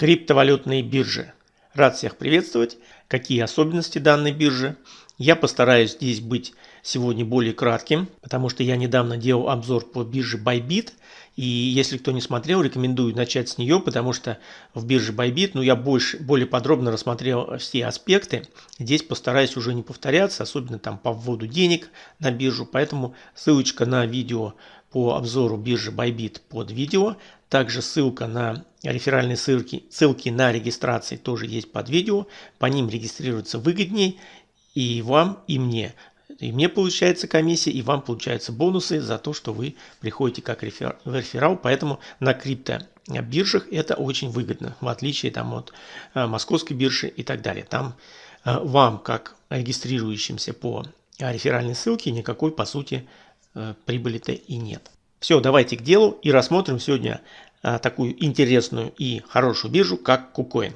Криптовалютные биржи. Рад всех приветствовать. Какие особенности данной биржи? Я постараюсь здесь быть сегодня более кратким, потому что я недавно делал обзор по бирже Bybit. И если кто не смотрел, рекомендую начать с нее, потому что в бирже Bybit ну, я больше, более подробно рассмотрел все аспекты. Здесь постараюсь уже не повторяться, особенно там по вводу денег на биржу. Поэтому ссылочка на видео по обзору биржи Bybit под видео. Также ссылка на реферальные ссылки, ссылки на регистрации тоже есть под видео. По ним регистрироваться выгоднее и вам, и мне. И мне получается комиссия, и вам получаются бонусы за то, что вы приходите как рефер, реферал. Поэтому на крипто биржах это очень выгодно, в отличие там, от э, московской биржи и так далее. Там э, вам, как регистрирующимся по реферальной ссылке, никакой, по сути, э, прибыли-то и нет. Все, давайте к делу и рассмотрим сегодня а, такую интересную и хорошую биржу, как KuCoin.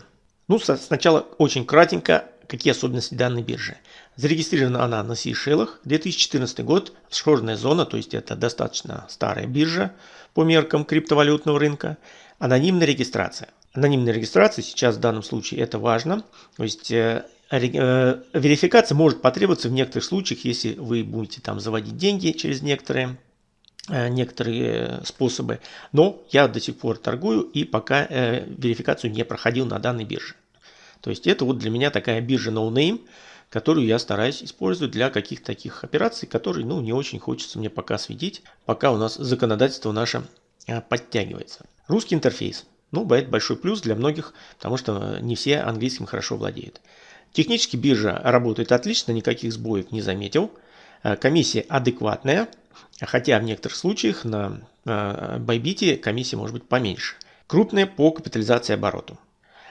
Ну, сначала очень кратенько, какие особенности данной биржи. Зарегистрирована она на Сейшелах, 2014 год, схожая зона, то есть это достаточно старая биржа по меркам криптовалютного рынка. Анонимная регистрация. Анонимная регистрация сейчас в данном случае это важно. То есть э, э, верификация может потребоваться в некоторых случаях, если вы будете там заводить деньги через некоторые некоторые способы, но я до сих пор торгую и пока э, верификацию не проходил на данной бирже. То есть это вот для меня такая биржа no name, которую я стараюсь использовать для каких-то таких операций, которые ну, не очень хочется мне пока светить, пока у нас законодательство наше э, подтягивается. Русский интерфейс. Ну, бывает большой плюс для многих, потому что не все английским хорошо владеют. Технически биржа работает отлично, никаких сбоев не заметил. Комиссия адекватная, хотя в некоторых случаях на Bybit комиссия может быть поменьше. Крупная по капитализации обороту.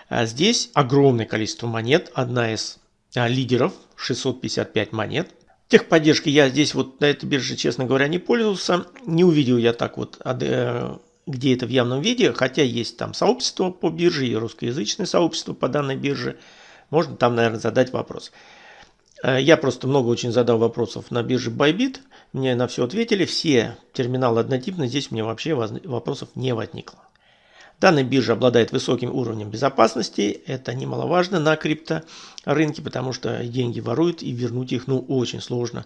А здесь огромное количество монет, одна из а, лидеров, 655 монет. Техподдержки я здесь вот на этой бирже, честно говоря, не пользовался. Не увидел я так вот, э, где это в явном виде, хотя есть там сообщество по бирже и русскоязычное сообщество по данной бирже. Можно там, наверное, задать вопрос. Э, я просто много очень задал вопросов на бирже Bybit. Мне на все ответили. Все терминалы однотипны. Здесь у меня вообще вопросов не возникло. Данная биржа обладает высоким уровнем безопасности. Это немаловажно на крипторынке, потому что деньги воруют и вернуть их ну, очень сложно.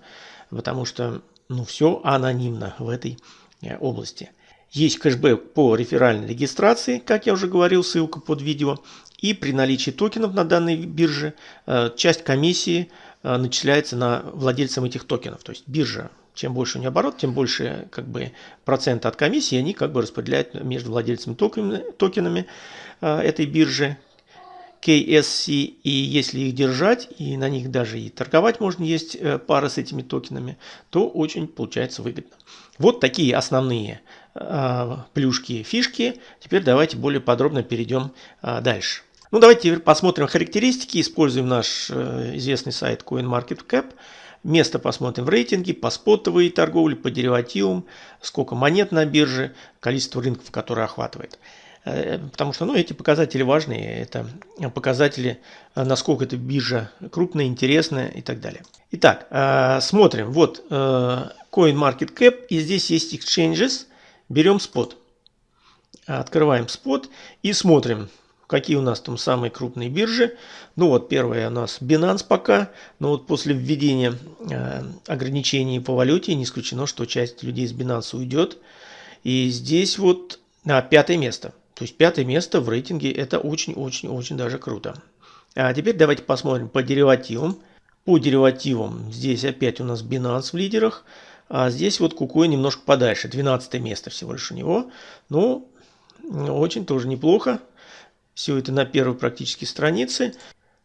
Потому что ну, все анонимно в этой э, области. Есть кэшбэк по реферальной регистрации, как я уже говорил, ссылка под видео. И при наличии токенов на данной бирже э, часть комиссии Э, начисляется на владельцам этих токенов. То есть биржа, чем больше у нее оборот, тем больше как бы, процент от комиссии они как бы распределяют между владельцами токенами, токенами э, этой биржи KSC. И если их держать, и на них даже и торговать можно, есть э, пара с этими токенами, то очень получается выгодно. Вот такие основные плюшки, фишки. Теперь давайте более подробно перейдем дальше. Ну, давайте посмотрим характеристики. Используем наш э, известный сайт CoinMarketCap. Место посмотрим в рейтинге, по спотовой торговле, по деривативам, сколько монет на бирже, количество рынков, которые охватывает. Э, потому что ну, эти показатели важные. Это показатели, э, насколько эта биржа крупная, интересная и так далее. Итак, смотрим. Вот CoinMarketCap. И здесь есть exchanges. Берем спот. Открываем спот и смотрим. Какие у нас там самые крупные биржи? Ну вот первая у нас Binance пока, но вот после введения э, ограничений по валюте не исключено, что часть людей из Binance уйдет. И здесь вот а, пятое место. То есть пятое место в рейтинге это очень-очень-очень даже круто. А теперь давайте посмотрим по деривативам. По деривативам здесь опять у нас Binance в лидерах. А здесь вот Кукой немножко подальше. 12 место всего лишь у него. Ну, очень тоже неплохо. Все это на первой практически странице.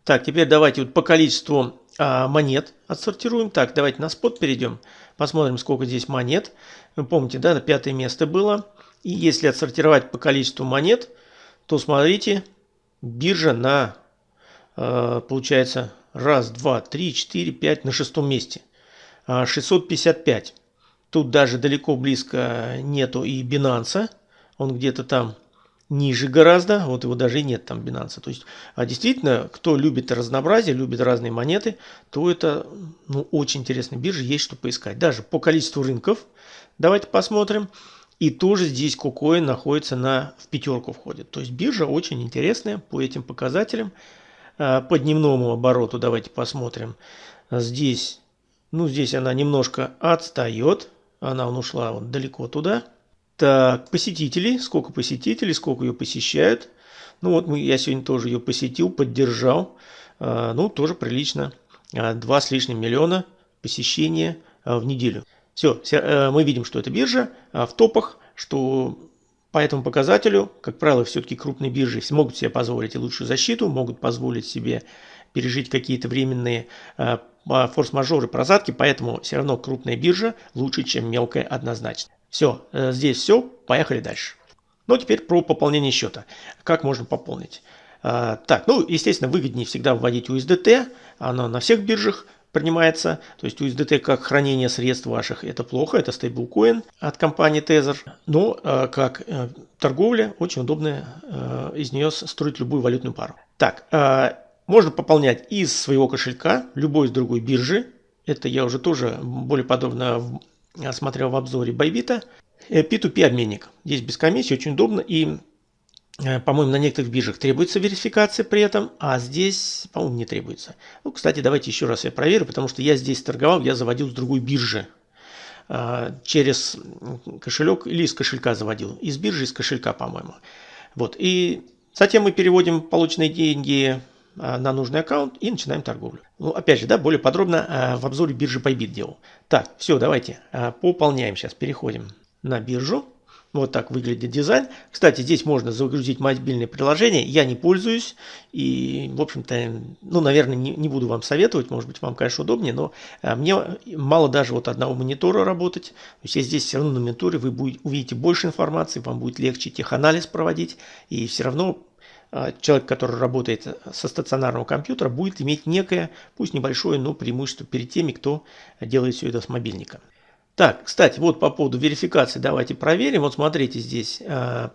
Так, теперь давайте вот по количеству а, монет отсортируем. Так, давайте на спот перейдем. Посмотрим, сколько здесь монет. Вы помните, да, пятое место было. И если отсортировать по количеству монет, то смотрите, биржа на, э, получается, раз, два, три, четыре, пять, на шестом месте. 655. А, Тут даже далеко близко нету и Binance. Он где-то там ниже гораздо, вот его даже и нет там Binance. То есть, а действительно, кто любит разнообразие, любит разные монеты, то это ну, очень интересная биржа, есть что поискать. Даже по количеству рынков, давайте посмотрим. И тоже здесь KuCoin находится на, в пятерку входит. То есть биржа очень интересная по этим показателям. А, по дневному обороту давайте посмотрим. Здесь, ну здесь она немножко отстает. Она ушла вот далеко туда. Так, посетителей. Сколько посетителей, сколько ее посещают. Ну вот мы, я сегодня тоже ее посетил, поддержал. А, ну, тоже прилично. А, два с лишним миллиона посещения а, в неделю. Все, э, мы видим, что это биржа в топах, что по этому показателю, как правило, все-таки крупные биржи могут себе позволить и лучшую защиту, могут позволить себе пережить какие-то временные форс-мажоры, прозадки, поэтому все равно крупная биржа лучше, чем мелкая однозначно. Все, э, здесь все, поехали дальше. Ну, теперь про пополнение счета. Как можно пополнить? А, так, ну, естественно, выгоднее всегда вводить USDT. Оно на всех биржах принимается. То есть USDT как хранение средств ваших это плохо, это стейблкоин от компании Tether. Но э, как э, торговля очень удобно э, из нее строить любую валютную пару. Так, э, можно пополнять из своего кошелька, любой из другой биржи. Это я уже тоже более подробно смотрел в обзоре Байбита. P2P обменник. Здесь без комиссии, очень удобно. И, э, по-моему, на некоторых биржах требуется верификация при этом, а здесь, по-моему, не требуется. Ну, кстати, давайте еще раз я проверю, потому что я здесь торговал, я заводил с другой биржи. Э, через кошелек или из кошелька заводил. Из биржи, из кошелька, по-моему. Вот. И затем мы переводим полученные деньги э, на нужный аккаунт и начинаем торговлю. Ну, опять же, да, более подробно в обзоре биржи Bybit делал. Так, все, давайте пополняем сейчас, переходим на биржу. Вот так выглядит дизайн. Кстати, здесь можно загрузить мобильное приложение. Я не пользуюсь. И, в общем-то, ну, наверное, не, не буду вам советовать. Может быть, вам, конечно, удобнее. Но мне мало даже вот одного монитора работать. То есть, здесь все равно на мониторе вы будете, увидите больше информации. Вам будет легче теханализ проводить. И все равно человек, который работает со стационарного компьютера, будет иметь некое, пусть небольшое, но преимущество перед теми, кто делает все это с мобильника. Так, кстати, вот по поводу верификации давайте проверим. Вот смотрите здесь. А,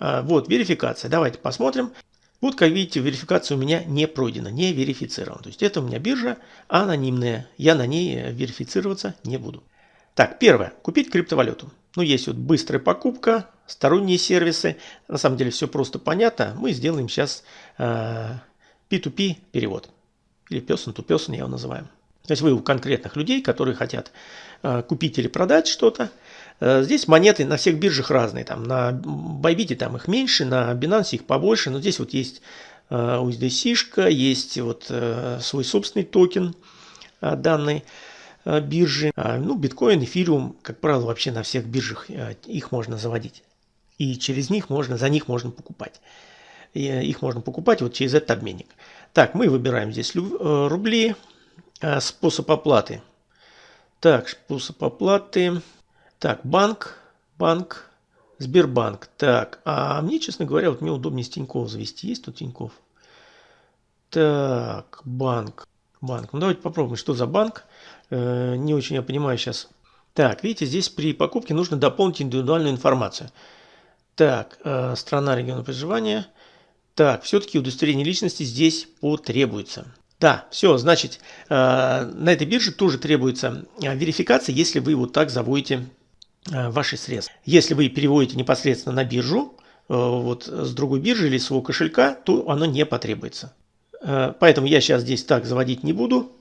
а, вот верификация. Давайте посмотрим. Вот, как видите, верификация у меня не пройдена, не верифицирована. То есть это у меня биржа анонимная. Я на ней верифицироваться не буду. Так, первое. Купить криптовалюту. Ну, есть вот быстрая покупка, сторонние сервисы. На самом деле все просто понятно. Мы сделаем сейчас э, P2P перевод. Или person to person я его называю. То есть вы у конкретных людей, которые хотят э, купить или продать что-то. Э, здесь монеты на всех биржах разные. Там на Bybit там их меньше, на Binance их побольше. Но здесь вот есть э, USDC, есть вот э, свой собственный токен э, данной э, биржи. А, ну, биткоин, эфириум, как правило, вообще на всех биржах э, их можно заводить. И через них можно, за них можно покупать. И, их можно покупать вот через этот обменник. Так, мы выбираем здесь рубли. Способ оплаты. Так, способ оплаты. Так, банк, банк, Сбербанк. Так, а мне, честно говоря, вот мне удобнее с Тинькофф завести. Есть тут Тинькофф? Так, банк, банк. Ну, давайте попробуем, что за банк. Э, не очень я понимаю сейчас. Так, видите, здесь при покупке нужно дополнить индивидуальную информацию. Так, э, страна региона проживания. Так, все-таки удостоверение личности здесь потребуется. Да, все, значит, э, на этой бирже тоже требуется верификация, если вы вот так заводите ваши средства. Если вы переводите непосредственно на биржу, вот с другой биржи или своего кошелька, то оно не потребуется. Поэтому я сейчас здесь так заводить не буду.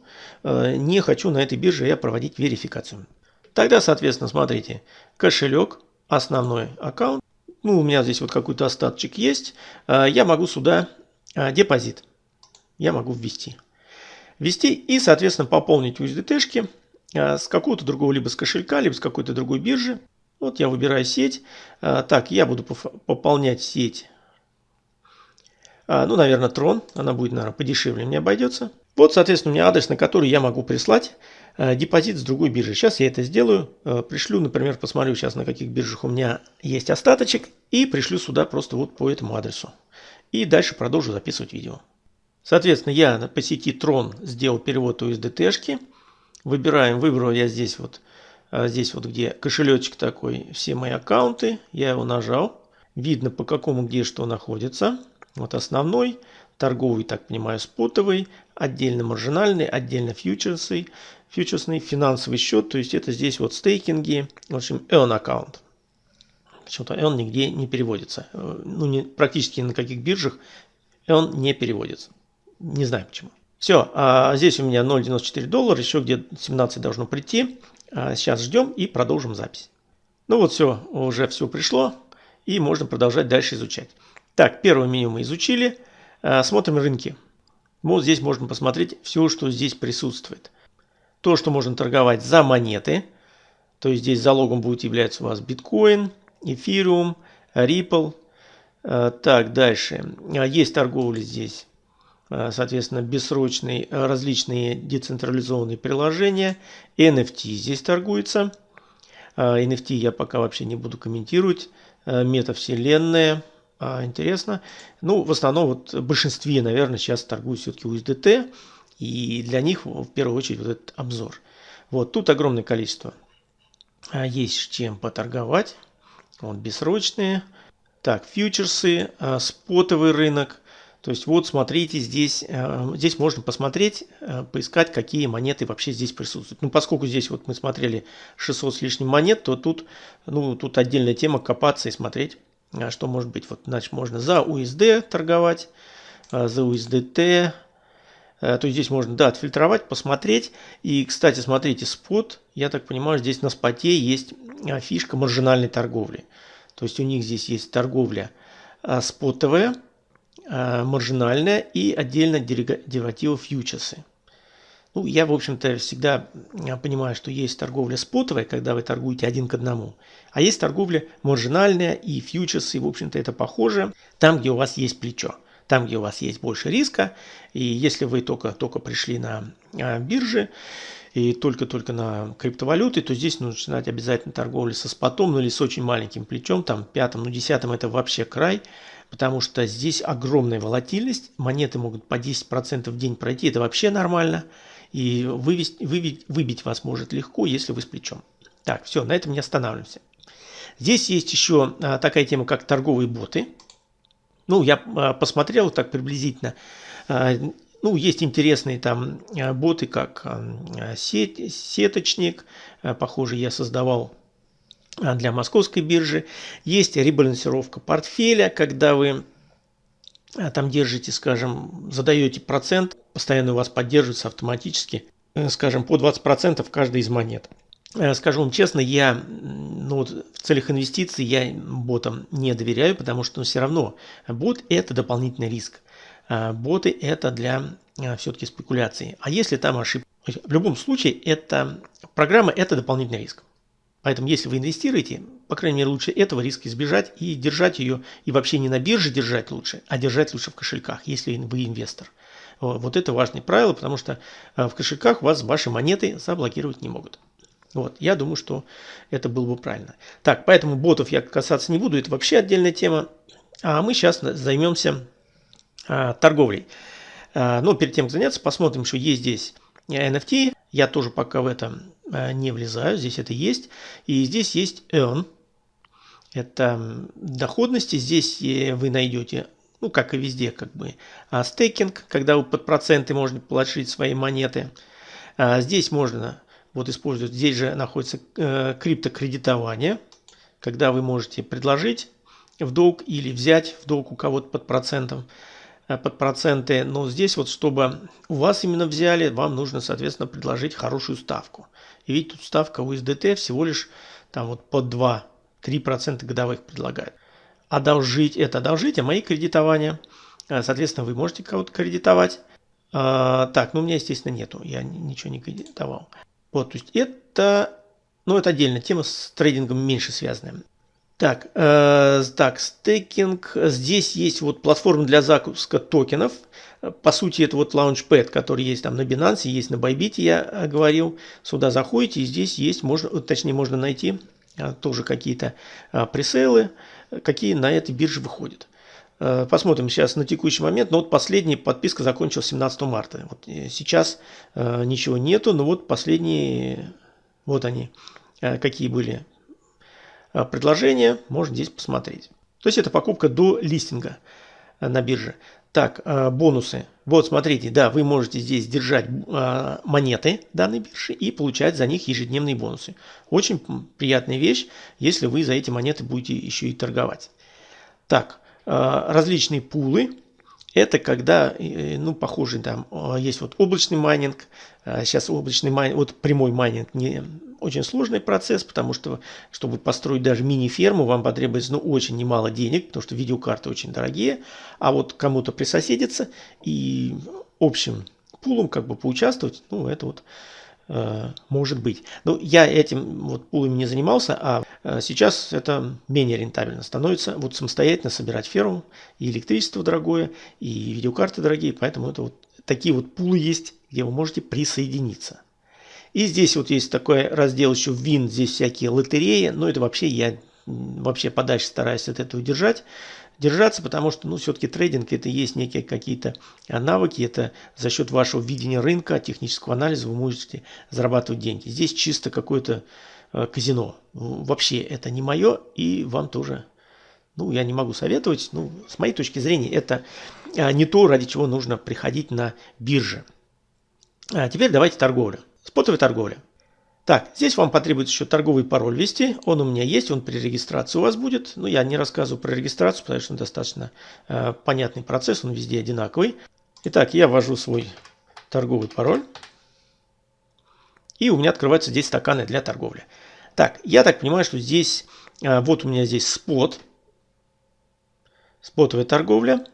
Не хочу на этой бирже я проводить верификацию. Тогда, соответственно, смотрите, кошелек, основной аккаунт. Ну, у меня здесь вот какой-то остаточек есть. Я могу сюда депозит. Я могу ввести ввести и, соответственно, пополнить USDT-шки с какого-то другого, либо с кошелька, либо с какой-то другой биржи. Вот я выбираю сеть. Так, я буду пополнять сеть. А, ну, наверное, Tron. Она будет, наверное, подешевле мне обойдется. Вот, соответственно, у меня адрес, на который я могу прислать депозит с другой биржи. Сейчас я это сделаю. Пришлю, например, посмотрю сейчас, на каких биржах у меня есть остаточек. И пришлю сюда просто вот по этому адресу. И дальше продолжу записывать видео. Соответственно, я по сети Tron сделал перевод USDT-шки. Выбираем, выбрал я здесь вот, а, здесь вот где кошелечек такой, все мои аккаунты. Я его нажал. Видно по какому где что находится. Вот основной, торговый, так понимаю, спотовый, отдельно маржинальный, отдельно фьючерсы, фьючерсный, финансовый счет. То есть это здесь вот стейкинги, в общем, earn аккаунт. почему-то он нигде не переводится. Ну, не, практически на каких биржах он не переводится. Не знаю почему. Все, а здесь у меня 0,94 доллара, еще где-то 17 должно прийти. А сейчас ждем и продолжим запись. Ну вот все, уже все пришло, и можно продолжать дальше изучать. Так, первое меню мы изучили. А, смотрим рынки. Вот здесь можно посмотреть все, что здесь присутствует. То, что можно торговать за монеты. То есть здесь залогом будет являться у вас биткоин, эфириум, Ripple. А, так, дальше. Есть торговля здесь соответственно, бессрочные различные децентрализованные приложения. NFT здесь торгуется. NFT я пока вообще не буду комментировать. Метавселенная. Интересно. Ну, в основном, вот в большинстве, наверное, сейчас торгуют все-таки USDT. И для них в первую очередь вот этот обзор. Вот тут огромное количество. Есть чем поторговать. Вот бессрочные. Так, фьючерсы, спотовый рынок – то есть вот смотрите, здесь, здесь можно посмотреть, поискать, какие монеты вообще здесь присутствуют. Ну, поскольку здесь вот мы смотрели 600 с лишним монет, то тут, ну, тут отдельная тема копаться и смотреть, что может быть. Вот, значит, можно за USD торговать, за USDT, то есть здесь можно, да, отфильтровать, посмотреть. И, кстати, смотрите, спот, я так понимаю, здесь на споте есть фишка маржинальной торговли. То есть у них здесь есть торговля спотовая, маржинальная и отдельно деривативы фьючерсы. Ну, я, в общем-то, всегда э, понимаю, что есть торговля спотовая, когда вы торгуете один к одному, а есть торговля маржинальная и фьючерсы, в общем-то, это похоже, там, где у вас есть плечо, там, где у вас есть больше риска, и если вы только-только пришли на э, биржи, и только-только на криптовалюты, то здесь нужно начинать обязательно торговлю со спотом, ну или с очень маленьким плечом, там пятым, ну десятым это вообще край, потому что здесь огромная волатильность, монеты могут по 10% в день пройти, это вообще нормально, и вывести, выбить, выбить вас может легко, если вы с плечом. Так, все, на этом не останавливаемся. Здесь есть еще а, такая тема, как торговые боты. Ну, я а, посмотрел так приблизительно. А, ну, есть интересные там боты, как сеть, сеточник. Похоже, я создавал для московской биржи. Есть ребалансировка портфеля, когда вы там держите, скажем, задаете процент, постоянно у вас поддерживается автоматически, скажем, по 20% каждой из монет. Скажу вам честно, я ну, вот в целях инвестиций я ботам не доверяю, потому что ну, все равно бот это дополнительный риск. А, боты это для все-таки спекуляции. А если там ошибка? В любом случае, это программа – это дополнительный риск. Поэтому, если вы инвестируете, по крайней мере, лучше этого риска избежать и держать ее, и вообще не на бирже держать лучше, а держать лучше в кошельках, если вы инвестор. Вот это важное правило, потому что а, в кошельках вас ваши монеты заблокировать не могут. Вот, я думаю, что это было бы правильно. Так, поэтому ботов я касаться не буду, это вообще отдельная тема. А мы сейчас займемся а, торговлей. А, но перед тем, как заняться, посмотрим, что есть здесь NFT. Я тоже пока в это а, не влезаю, здесь это есть. И здесь есть Earn. Это доходности. Здесь вы найдете, ну как и везде, как бы стейкинг, когда вы под проценты можете положить свои монеты. Здесь можно вот использовать, здесь же находится э, криптокредитование, когда вы можете предложить в долг или взять в долг у кого-то под процентом. Э, под проценты. Но здесь вот, чтобы у вас именно взяли, вам нужно, соответственно, предложить хорошую ставку. И ведь тут ставка у USDT всего лишь там вот под 2-3% годовых предлагают. Одолжить – это одолжить, а мои кредитования. Э, соответственно, вы можете кого-то кредитовать. А, так, ну у меня, естественно, нету. Я ничего не кредитовал. Вот, то есть это, ну это отдельная тема с трейдингом меньше связанная. Так, э, так, стейкинг. Здесь есть вот платформа для запуска токенов. По сути, это вот Launchpad, который есть там на Binance, есть на Bybit, я говорил. Сюда заходите, и здесь есть, можно, точнее, можно найти тоже какие-то а, пресейлы, какие на этой бирже выходят. Э, посмотрим сейчас на текущий момент. Но вот последняя подписка закончилась 17 марта. Вот э, сейчас ничего нету, но вот последние, вот они, какие были а, предложение, можно здесь посмотреть. То есть это покупка до листинга на бирже. Так, э, бонусы. Вот, смотрите, да, вы можете здесь держать э, монеты данной биржи и получать за них ежедневные бонусы. Очень приятная вещь, если вы за эти монеты будете еще и торговать. Так, различные пулы. Это когда, ну, похоже, там есть вот облачный майнинг. Сейчас облачный майнинг, вот прямой майнинг не, очень сложный процесс, потому что, чтобы построить даже мини-ферму, вам потребуется ну, очень немало денег, потому что видеокарты очень дорогие. А вот кому-то присоседиться и общим пулом как бы поучаствовать, ну, это вот э, может быть. Но я этим вот пулами не занимался, а э, сейчас это менее рентабельно становится. Вот самостоятельно собирать ферму, и электричество дорогое, и видеокарты дорогие, поэтому это вот такие вот пулы есть, где вы можете присоединиться. И здесь вот есть такой раздел еще вин, здесь всякие лотереи. Но это вообще я вообще подальше стараюсь от этого держать держаться, потому что, ну, все-таки трейдинг это есть некие какие-то навыки, это за счет вашего видения рынка, технического анализа вы можете зарабатывать деньги. Здесь чисто какое-то э, казино. Вообще это не мое, и вам тоже, ну, я не могу советовать. Ну, с моей точки зрения, это э, не то, ради чего нужно приходить на бирже. А теперь давайте торговля. Спотовая торговля. Так, здесь вам потребуется еще торговый пароль ввести. Он у меня есть, он при регистрации у вас будет. Но я не рассказываю про регистрацию, потому что он достаточно э, понятный процесс, он везде одинаковый. Итак, я ввожу свой торговый пароль. И у меня открываются здесь стаканы для торговли. Так, я так понимаю, что здесь, э, вот у меня здесь спот. Спотовая торговля.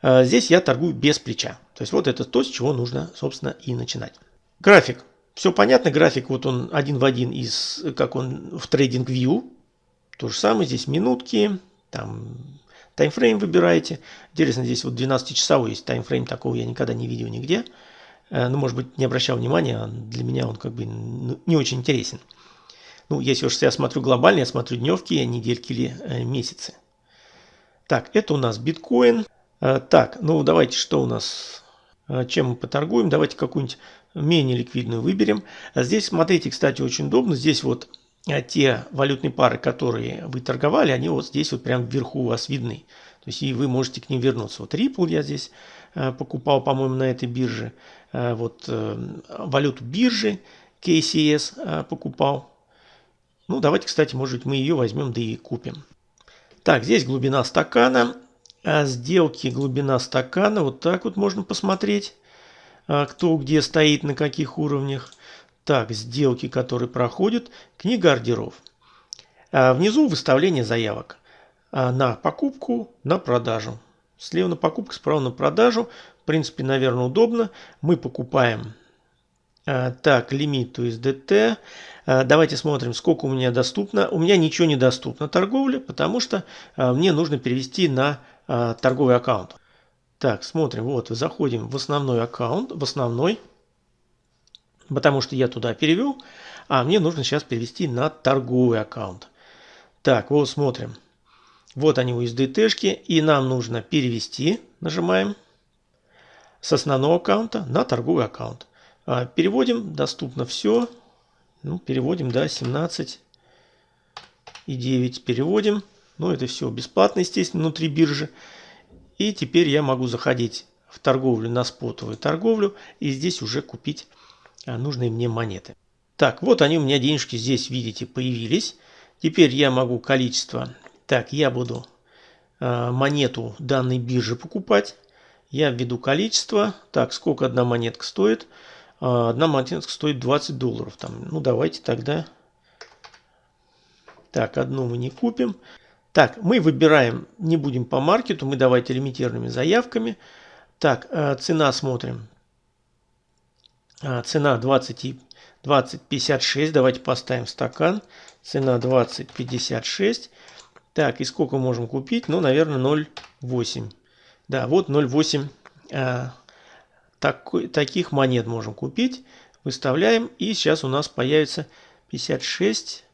Э, здесь я торгую без плеча. То есть вот это то, с чего нужно, собственно, и начинать. График. Все понятно, график вот он один в один из, как он в Trading View. То же самое, здесь минутки, там таймфрейм выбираете. Интересно, здесь вот 12-часовой есть таймфрейм, такого я никогда не видел нигде. Э, ну, может быть, не обращал внимания, а для меня он как бы не очень интересен. Ну, если уж я смотрю глобально, я смотрю дневки, недельки или э, месяцы. Так, это у нас биткоин. Э, так, ну давайте, что у нас, чем мы поторгуем. Давайте какую-нибудь менее ликвидную выберем. Здесь, смотрите, кстати, очень удобно. Здесь вот а, те валютные пары, которые вы торговали, они вот здесь вот прям вверху у вас видны. То есть и вы можете к ним вернуться. Вот Ripple я здесь а, покупал, по-моему, на этой бирже. А, вот валюту биржи KCS покупал. Ну, давайте, кстати, может быть, мы ее возьмем, да и купим. Так, здесь глубина стакана. Сделки глубина стакана. Вот так вот можно посмотреть. А, кто где стоит, на каких уровнях. Так, сделки, которые проходят. Книга ордеров. А, внизу выставление заявок а, на покупку, на продажу. Слева на покупку, справа на продажу. В принципе, наверное, удобно. Мы покупаем так, лимит USDT. Давайте смотрим, сколько у меня доступно. У меня ничего не доступно торговля, потому что мне нужно перевести на торговый аккаунт. Так, смотрим, вот, заходим в основной аккаунт, в основной, потому что я туда перевел, а мне нужно сейчас перевести на торговый аккаунт. Так, вот смотрим. Вот они USDT-шки, и нам нужно перевести, нажимаем, с основного аккаунта на торговый аккаунт. А, переводим, доступно все. Ну, переводим, да, 17 и 9 переводим. Ну, это все бесплатно, естественно, внутри биржи. И теперь я могу заходить в торговлю на спотовую торговлю и здесь уже купить а, нужные мне монеты. Так, вот они у меня денежки здесь, видите, появились. Теперь я могу количество. Так, я буду э, монету данной биржи покупать. Я введу количество. Так, сколько одна монетка стоит? Э, одна монетка стоит 20 долларов. Там, ну, давайте тогда... Так, одну мы не купим. Так, мы выбираем, не будем по маркету, мы давайте лимитированными заявками. Так, э, цена смотрим. А, цена 20, 20,56, давайте поставим стакан. Цена 20,56. Так, и сколько можем купить? Ну, наверное, 0,8. Да, вот 0,8 а, такой, таких монет можем купить. Выставляем, и сейчас у нас появится 56.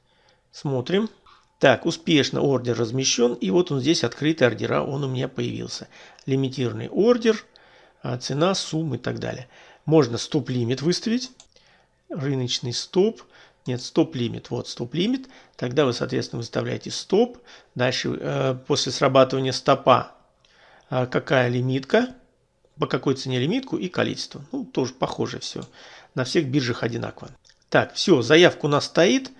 Смотрим. Так, успешно ордер размещен. И вот он здесь открытый ордера, он у меня появился. Лимитированный ордер, а, цена, сумма и так далее. Можно стоп-лимит выставить. Рыночный стоп. Нет, стоп-лимит. Вот стоп-лимит. Тогда вы, соответственно, выставляете стоп. Дальше, э, после срабатывания стопа, а, какая лимитка, по какой цене лимитку и количество. Ну, тоже похоже все. На всех биржах одинаково. Так, все, заявка у нас стоит.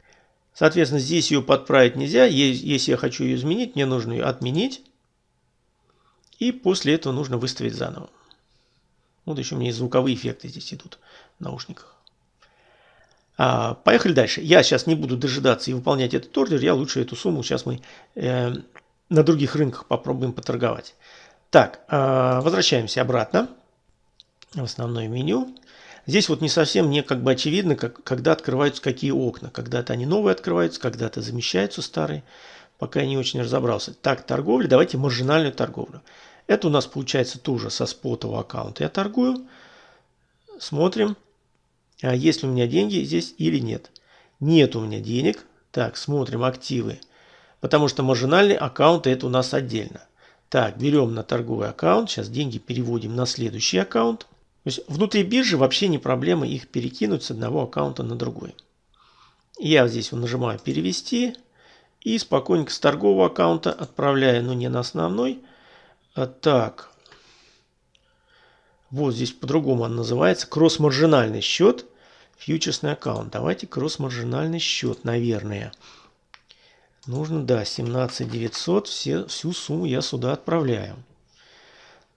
Соответственно, здесь ее подправить нельзя. Если я хочу ее изменить, мне нужно ее отменить. И после этого нужно выставить заново. Вот еще у меня звуковые эффекты здесь идут в наушниках. А, поехали дальше. Я сейчас не буду дожидаться и выполнять этот ордер. Я лучше эту сумму сейчас мы э, на других рынках попробуем поторговать. Так, э, возвращаемся обратно в основное меню. Здесь вот не совсем мне как бы очевидно, как, когда открываются какие окна. Когда-то они новые открываются, когда-то замещаются старые. Пока я не очень разобрался. Так, торговля. Давайте маржинальную торговлю. Это у нас получается тоже со спотового аккаунта. Я торгую. Смотрим, а есть ли у меня деньги здесь или нет. Нет у меня денег. Так, смотрим активы. Потому что маржинальный аккаунт это у нас отдельно. Так, берем на торговый аккаунт. Сейчас деньги переводим на следующий аккаунт. Есть внутри биржи вообще не проблема их перекинуть с одного аккаунта на другой. Я здесь вот нажимаю перевести и спокойненько с торгового аккаунта отправляю, но не на основной. А так, вот здесь по-другому он называется, кросс-маржинальный счет, фьючерсный аккаунт. Давайте кросс-маржинальный счет, наверное. Нужно, да, 17 900, все, всю сумму я сюда отправляю.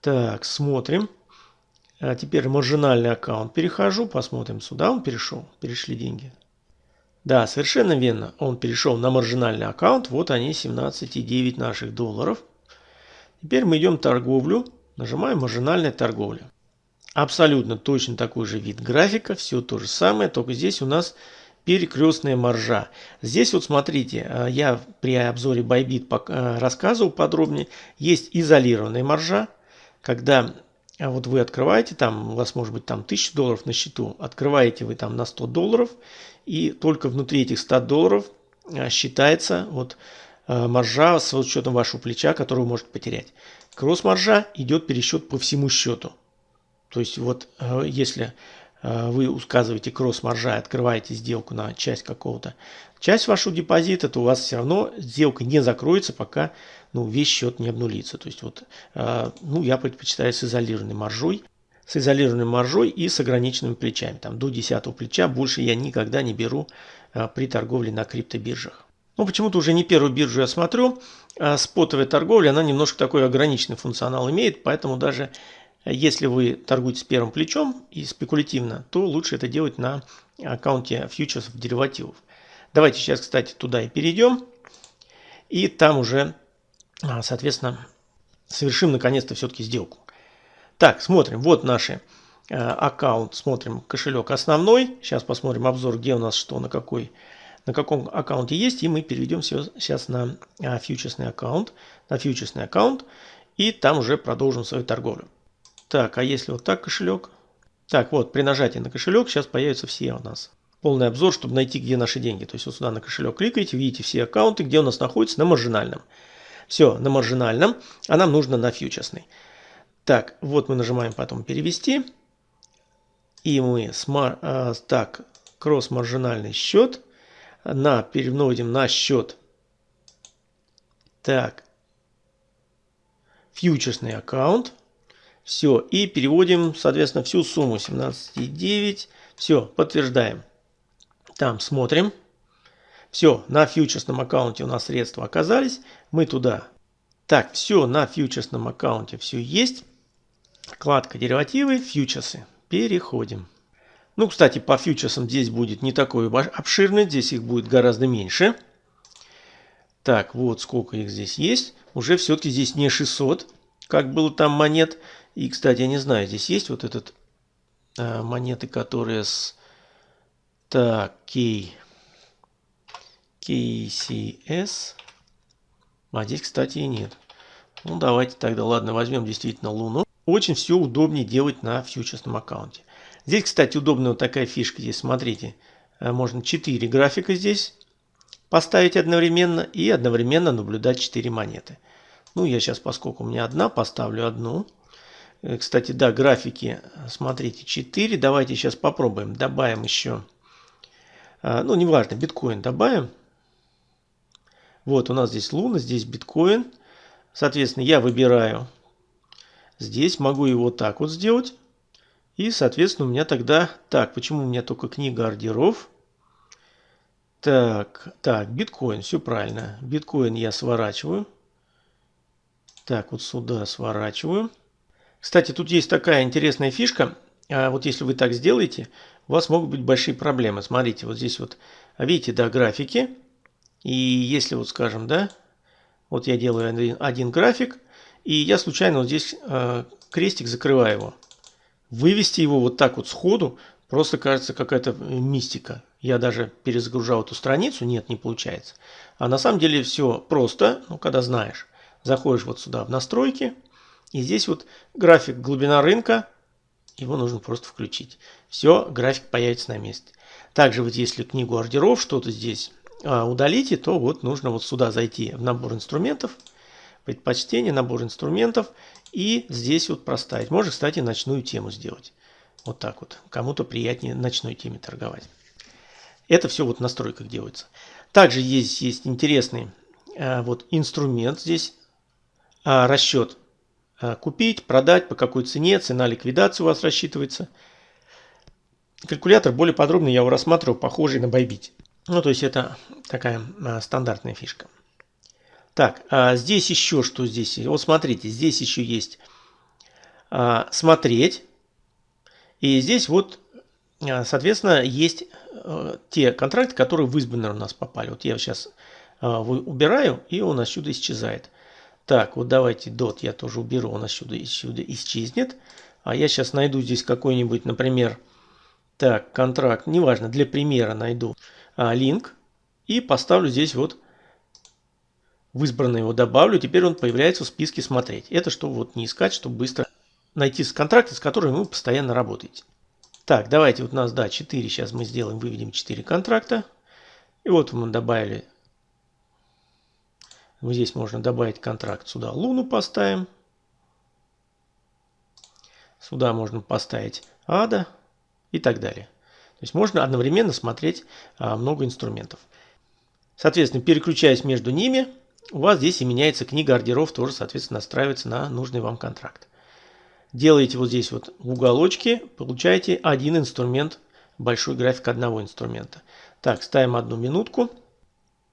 Так, смотрим. А теперь маржинальный аккаунт перехожу, посмотрим, сюда он перешел, перешли деньги. Да, совершенно верно, он перешел на маржинальный аккаунт, вот они 17,9 наших долларов. Теперь мы идем в торговлю, нажимаем маржинальная торговля. Абсолютно точно такой же вид графика, все то же самое, только здесь у нас перекрестная маржа. Здесь вот смотрите, а, я при обзоре Bybit а, рассказывал подробнее, есть изолированная маржа, когда вот вы открываете, там у вас может быть там 1000 долларов на счету, открываете вы там на 100 долларов, и только внутри этих 100 долларов а, считается вот а, маржа с учетом вашего плеча, который вы можете потерять. Кросс-маржа идет пересчет по всему счету. То есть вот если вы указываете кросс-маржа и открываете сделку на часть какого-то, часть вашего депозита, то у вас все равно сделка не закроется, пока ну, весь счет не обнулится. То есть вот, э, ну, я предпочитаю с изолированной маржой, с изолированной маржой и с ограниченными плечами. Там до 10 плеча больше я никогда не беру э, при торговле на криптобиржах. Ну, почему-то уже не первую биржу я смотрю. А спотовая торговля, она немножко такой ограниченный функционал имеет, поэтому даже если вы торгуете первым плечом и спекулятивно, то лучше это делать на аккаунте фьючерсов деривативов. Давайте сейчас, кстати, туда и перейдем. И там уже а, соответственно, совершим наконец-то все-таки сделку. Так, смотрим. Вот наш э, аккаунт. Смотрим кошелек основной. Сейчас посмотрим обзор, где у нас что, на какой на каком аккаунте есть, и мы переведем все сейчас на а, фьючерсный аккаунт, на фьючерсный аккаунт, и там уже продолжим свою торговлю. Так, а если вот так кошелек? Так, вот, при нажатии на кошелек сейчас появятся все у нас. Полный обзор, чтобы найти, где наши деньги. То есть вот сюда на кошелек кликаете, видите все аккаунты, где у нас находится на маржинальном. Все, на маржинальном, а нам нужно на фьючерсный. Так, вот мы нажимаем потом перевести. И мы смар, э, так, кросс-маржинальный счет. На, переводим на счет. Так, фьючерсный аккаунт. Все, и переводим, соответственно, всю сумму 17,9. Все, подтверждаем. Там смотрим. Все, на фьючерсном аккаунте у нас средства оказались. Мы туда. Так, все, на фьючерсном аккаунте все есть. Вкладка деривативы, фьючерсы. Переходим. Ну, кстати, по фьючерсам здесь будет не такой обширный. Здесь их будет гораздо меньше. Так, вот сколько их здесь есть. Уже все-таки здесь не 600, как было там монет. И, кстати, я не знаю, здесь есть вот этот э, монеты, которые с... Так, кей. KCS. А здесь, кстати, и нет. Ну, давайте тогда, ладно, возьмем действительно Луну. Очень все удобнее делать на фьючерсном аккаунте. Здесь, кстати, удобная вот такая фишка. Здесь, смотрите, э, можно 4 графика здесь поставить одновременно и одновременно наблюдать 4 монеты. Ну, я сейчас, поскольку у меня одна, поставлю одну. Э, кстати, да, графики, смотрите, 4. Давайте сейчас попробуем. Добавим еще, э, ну, неважно, биткоин добавим. Вот у нас здесь Луна, здесь биткоин. Соответственно, я выбираю Здесь могу его так вот сделать. И, соответственно, у меня тогда... Так, почему у меня только книга ордеров? Так, так, биткоин, все правильно. Биткоин я сворачиваю. Так, вот сюда сворачиваю. Кстати, тут есть такая интересная фишка. А вот если вы так сделаете, у вас могут быть большие проблемы. Смотрите, вот здесь вот, видите, да, графики. И если вот, скажем, да, вот я делаю один, один график, и я случайно вот здесь э, крестик закрываю его. Вывести его вот так вот сходу просто кажется какая-то мистика. Я даже перезагружал эту страницу, нет, не получается. А на самом деле все просто, ну, когда знаешь. Заходишь вот сюда в настройки, и здесь вот график глубина рынка, его нужно просто включить. Все, график появится на месте. Также вот если книгу ордеров что-то здесь удалите, то вот нужно вот сюда зайти в набор инструментов, предпочтение, набор инструментов и здесь вот проставить. Можно, кстати, ночную тему сделать. Вот так вот. Кому-то приятнее ночной теме торговать. Это все вот в настройках делается. Также есть, есть интересный э, вот инструмент здесь. Э, расчет. Купить, продать, по какой цене, цена ликвидации у вас рассчитывается. Калькулятор более подробно я его рассматривал, похожий на Bybit. Ну, то есть это такая э, стандартная фишка. Так, а здесь еще что здесь? Вот смотрите, здесь еще есть а, смотреть. И здесь вот, а, соответственно, есть а, те контракты, которые в избранные у нас попали. Вот я сейчас а, убираю, и он отсюда исчезает. Так, вот давайте dot я тоже уберу, он отсюда, отсюда исчезнет. А я сейчас найду здесь какой-нибудь, например, так, контракт, неважно, для примера найду а, линк и поставлю здесь вот в избранное его добавлю, теперь он появляется в списке «Смотреть». Это чтобы вот не искать, чтобы быстро найти контракты, с которыми вы постоянно работаете. Так, давайте вот у нас, да, 4, сейчас мы сделаем, выведем 4 контракта. И вот мы добавили, вот здесь можно добавить контракт, сюда Луну поставим. Сюда можно поставить Ада и так далее. То есть можно одновременно смотреть а, много инструментов. Соответственно, переключаясь между ними, у вас здесь и меняется книга ордеров, тоже, соответственно, настраивается на нужный вам контракт. Делаете вот здесь вот в уголочке, получаете один инструмент, большой график одного инструмента. Так, ставим одну минутку.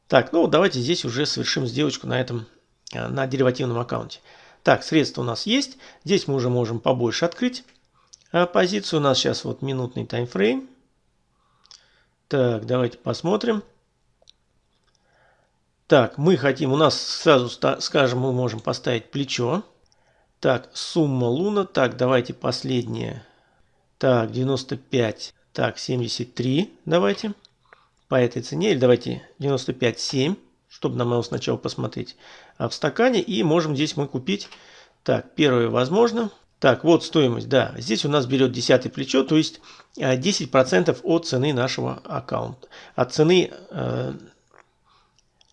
Так, ну давайте здесь уже совершим сделочку на этом, э, на деривативном аккаунте. Так, средства у нас есть. Здесь мы уже можем побольше открыть. А позицию у нас сейчас вот минутный таймфрейм. Так, давайте посмотрим. Так, мы хотим, у нас сразу скажем, мы можем поставить плечо. Так, сумма луна. Так, давайте последнее. Так, 95. Так, 73. Давайте. По этой цене. Или давайте 95,7. Чтобы нам его сначала посмотреть а в стакане. И можем здесь мы купить. Так, первое возможно. Так, вот стоимость, да. Здесь у нас берет десятое плечо, то есть 10% а, от цены нашего аккаунта. От цены э,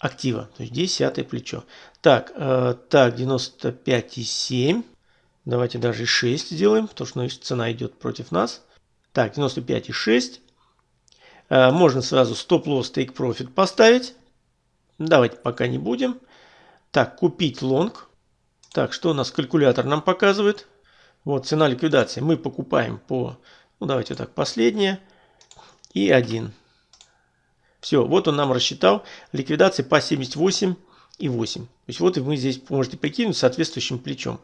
актива. То есть десятое плечо. Так, э, так 95,7. Давайте даже и 6 сделаем, потому что значит, цена идет против нас. Так, 95,6. Э, можно сразу стоп-лосс, profit поставить. Давайте пока не будем. Так, купить лонг. Так, что у нас калькулятор нам показывает? Вот цена ликвидации. Мы покупаем по, ну давайте так, последнее. И 1. Все, вот он нам рассчитал ликвидации по 78 и 8. То есть вот и вы здесь можете прикинуть соответствующим плечом.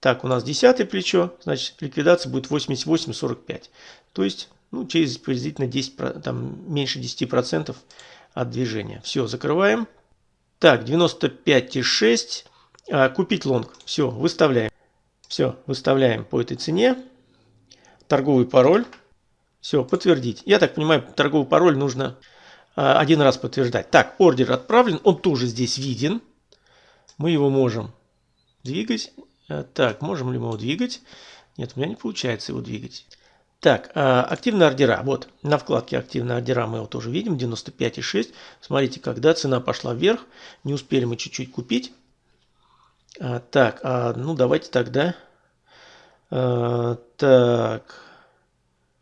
Так, у нас 10 плечо, значит ликвидация будет 88,45. То есть ну, через приблизительно 10, там, меньше 10% от движения. Все, закрываем. Так, 95,6. А, купить лонг. Все, выставляем. Все, выставляем по этой цене. Торговый пароль. Все, подтвердить. Я так понимаю, торговый пароль нужно а, один раз подтверждать. Так, ордер отправлен, он тоже здесь виден. Мы его можем двигать. А, так, можем ли мы его двигать? Нет, у меня не получается его двигать. Так, а, активные ордера. Вот, на вкладке активные ордера мы его тоже видим, 95,6. Смотрите, когда цена пошла вверх, не успели мы чуть-чуть купить. Так, ну давайте тогда... Так,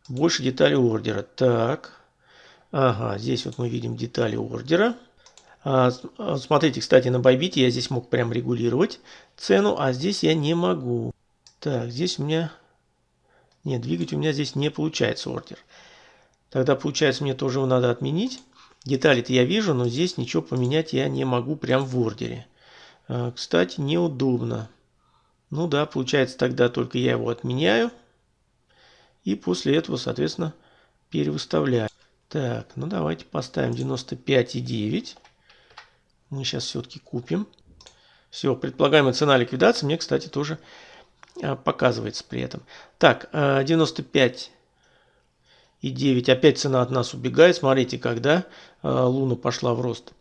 больше деталей ордера. Так, Ага, здесь вот мы видим детали ордера. А, а, смотрите, кстати, на Bybit я здесь мог прям регулировать цену, а здесь я не могу. Так, здесь у меня... Нет, двигать у меня здесь не получается ордер. Тогда, получается, мне тоже его надо отменить. Детали-то я вижу, но здесь ничего поменять я не могу прям в ордере. А, кстати, неудобно. Ну да, получается, тогда только я его отменяю. И после этого, соответственно, перевыставляю. Так, ну давайте поставим 95,9. Мы сейчас все-таки купим. Все, предполагаемая цена ликвидации мне, кстати, тоже а, показывается при этом. Так, 95 а, и 9. Опять цена от нас убегает. Смотрите, когда Луна пошла в рост.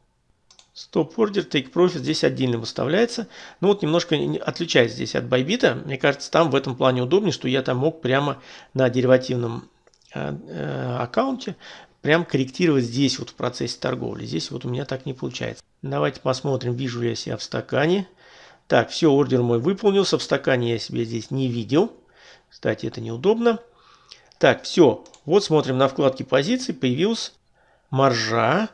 Стоп ордер, take profit здесь отдельно выставляется. Ну вот немножко отличается здесь от байбита. Мне кажется, там в этом плане удобнее, что я там мог прямо на деривативном э, аккаунте прям корректировать здесь вот в процессе торговли. Здесь вот у меня так не получается. Давайте посмотрим, вижу ли я себя в стакане. Так, все, ордер мой выполнился. В стакане я себя здесь не видел. Кстати, это неудобно. Так, все. Вот смотрим на вкладке позиций. Появилась маржа.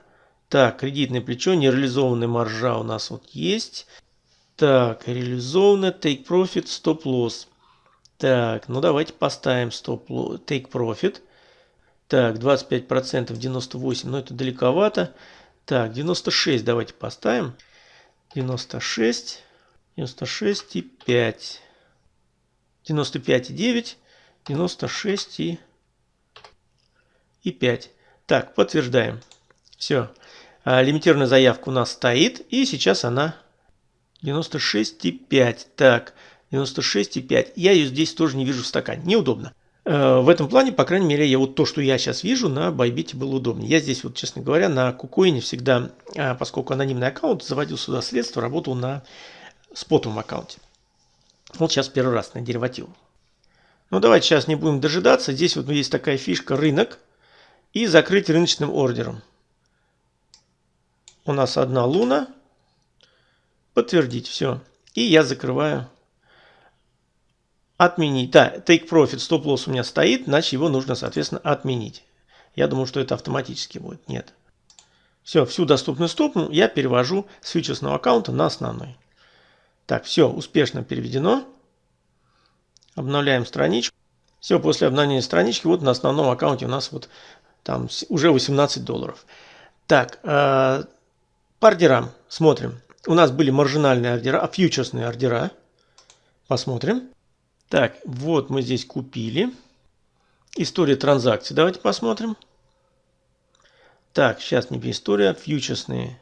Так, кредитное плечо, нереализованная маржа у нас вот есть. Так, реализованная, take profit, stop loss. Так, ну давайте поставим stop loss, take profit. Так, 25%, 98, но это далековато. Так, 96 давайте поставим. 96, 96 и 5. 95 и 9, 96 и, и 5. Так, подтверждаем. Все. А, лимитированная заявка у нас стоит. И сейчас она 96,5. Так, 96,5. Я ее здесь тоже не вижу в стакане. Неудобно. Э, в этом плане, по крайней мере, я вот то, что я сейчас вижу, на Байбите было удобнее. Я здесь, вот, честно говоря, на Кукоине всегда, а, поскольку анонимный аккаунт, заводил сюда средства, работал на спотовом аккаунте. Вот сейчас первый раз на деривативу. Ну, давайте сейчас не будем дожидаться. Здесь вот есть такая фишка рынок и закрыть рыночным ордером. У нас одна луна. Подтвердить, все. И я закрываю Отменить. Да, take profit, стоп-лосс у меня стоит, значит его нужно, соответственно, отменить. Я думаю, что это автоматически будет. Нет. Все, всю доступную стопну я перевожу с фьючерсного аккаунта на основной. Так, все, успешно переведено. Обновляем страничку. Все, после обновления странички, вот на основном аккаунте у нас вот там уже 18 долларов. Так, э, по ордерам смотрим. У нас были маржинальные ордера, а фьючерсные ордера. Посмотрим. Так, вот мы здесь купили. История транзакций. Давайте посмотрим. Так, сейчас не история, фьючерсные.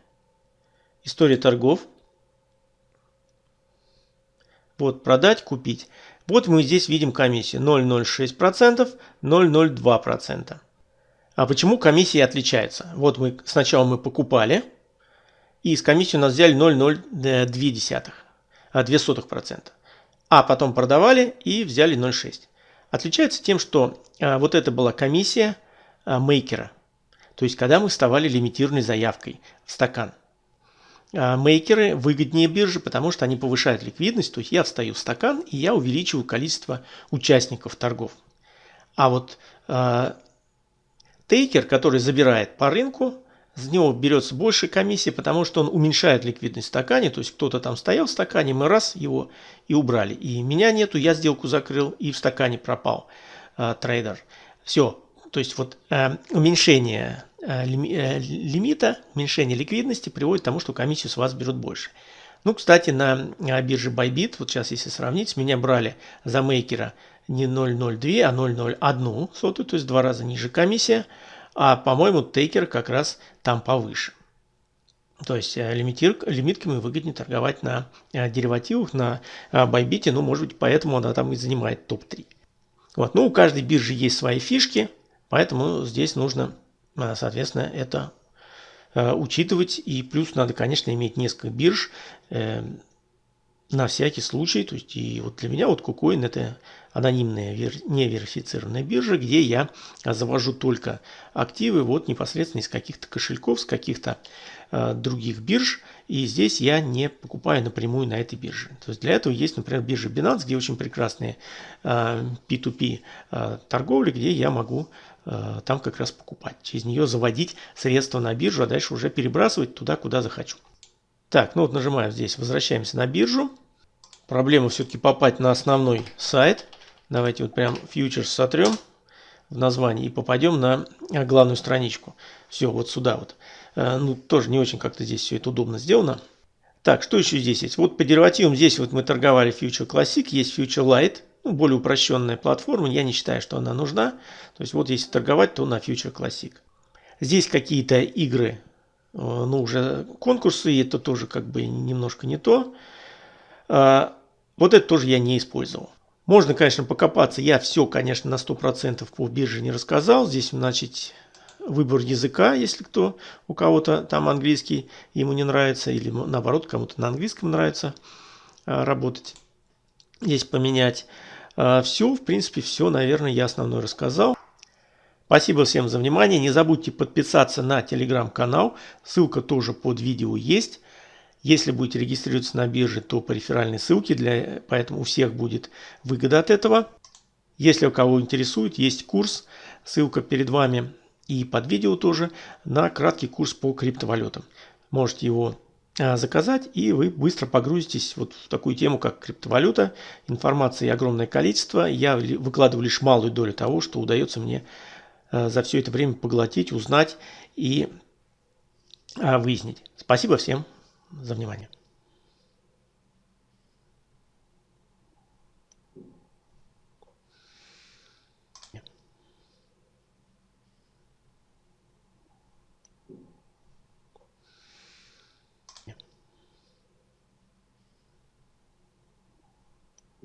История торгов. Вот продать, купить. Вот мы здесь видим комиссию 0,06%, 0,02%. А почему комиссии отличаются? Вот мы сначала мы покупали, и из комиссии у нас взяли 0,02%, 0,02% а потом продавали и взяли 0,6. Отличается тем, что а, вот это была комиссия а, мейкера. То есть, когда мы вставали лимитированной заявкой в стакан. А, мейкеры выгоднее биржи, потому что они повышают ликвидность. То есть, я встаю в стакан и я увеличиваю количество участников торгов. А вот а, тейкер, который забирает по рынку, с него берется больше комиссии, потому что он уменьшает ликвидность в стакане. То есть кто-то там стоял в стакане, мы раз его и убрали. И меня нету, я сделку закрыл, и в стакане пропал э, трейдер. Все. То есть вот э, уменьшение э, э, лимита, уменьшение ликвидности приводит к тому, что комиссию с вас берут больше. Ну, кстати, на бирже Bybit, вот сейчас если сравнить, меня брали за мейкера не 0,02, а 0,01 сотую, то есть два раза ниже комиссия. А, по-моему, тейкер как раз там повыше. То есть э, лимитир, лимитками выгоднее торговать на э, деривативах, на э, байбите, ну, может быть, поэтому она там и занимает топ-3. Вот. Ну, у каждой биржи есть свои фишки, поэтому здесь нужно, соответственно, это учитывать. И плюс надо, конечно, иметь несколько бирж, на всякий случай. То есть и вот для меня вот KuCoin это анонимная неверифицированная биржа, где я завожу только активы вот непосредственно из каких-то кошельков, с каких-то э, других бирж. И здесь я не покупаю напрямую на этой бирже. То есть для этого есть, например, биржа Binance, где очень прекрасные э, P2P э, торговли, где я могу э, там как раз покупать. Через нее заводить средства на биржу, а дальше уже перебрасывать туда, куда захочу. Так, ну вот нажимаем здесь, возвращаемся на биржу. Проблема все-таки попасть на основной сайт. Давайте вот прям фьючерс сотрем в названии и попадем на главную страничку. Все, вот сюда вот. Э, ну, тоже не очень как-то здесь все это удобно сделано. Так, что еще здесь есть? Вот по деривативам здесь вот мы торговали Future Classic, есть Future Light, ну, более упрощенная платформа, я не считаю, что она нужна. То есть вот если торговать, то на Future Classic. Здесь какие-то игры, э, ну, уже конкурсы, и это тоже как бы немножко не то. А, вот это тоже я не использовал. Можно, конечно, покопаться. Я все, конечно, на 100% по бирже не рассказал. Здесь, значит, выбор языка, если кто, у кого-то там английский ему не нравится, или наоборот, кому-то на английском нравится а, работать. Здесь поменять. А, все, в принципе, все, наверное, я основное рассказал. Спасибо всем за внимание. Не забудьте подписаться на телеграм-канал. Ссылка тоже под видео есть. Если будете регистрироваться на бирже, то по реферальной ссылке, для, поэтому у всех будет выгода от этого. Если у кого интересует, есть курс, ссылка перед вами и под видео тоже, на краткий курс по криптовалютам. Можете его а, заказать, и вы быстро погрузитесь вот в такую тему, как криптовалюта. Информации огромное количество. Я выкладываю лишь малую долю того, что удается мне за все это время поглотить, узнать и а, выяснить. Спасибо всем за внимание.